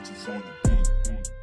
Beat. On the beat.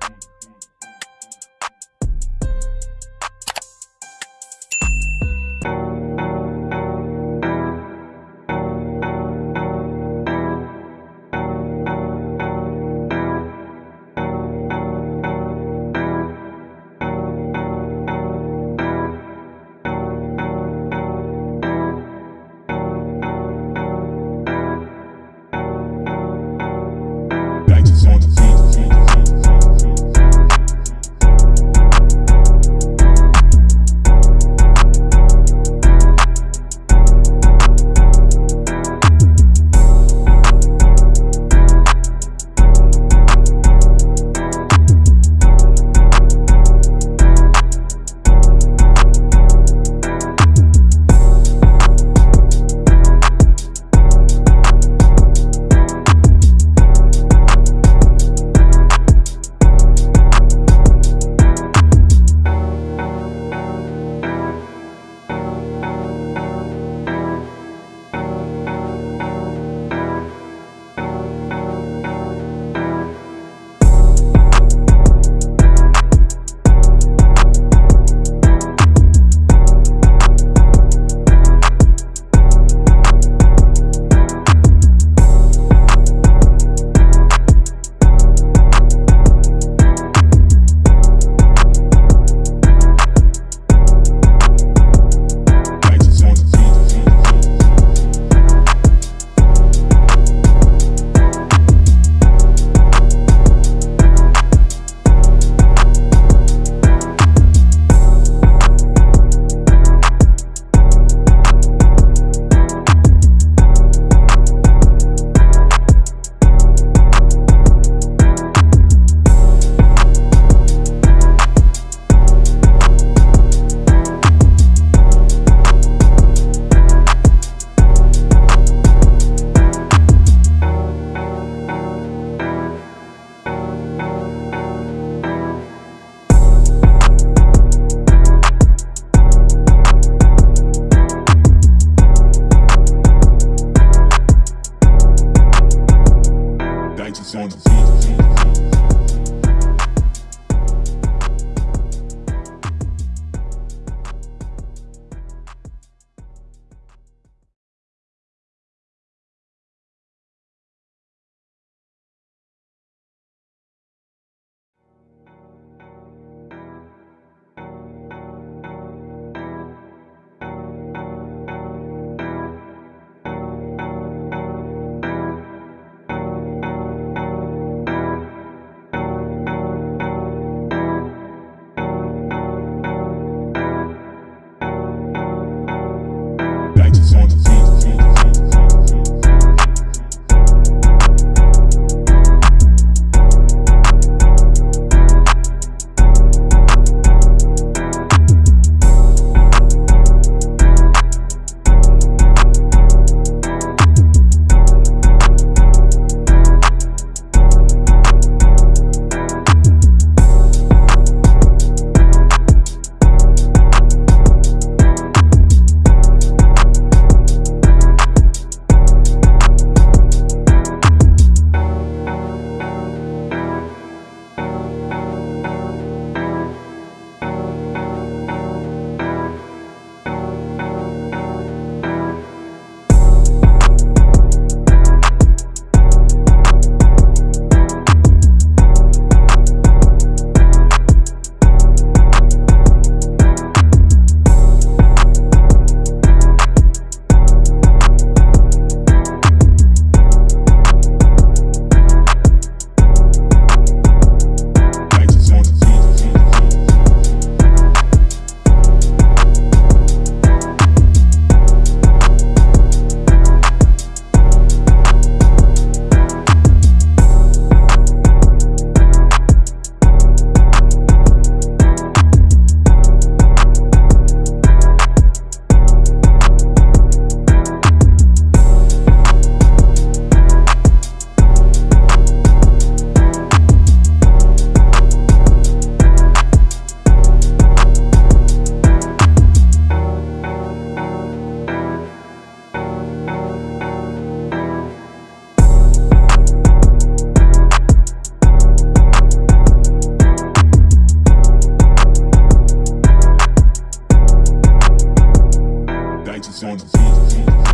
on the beat.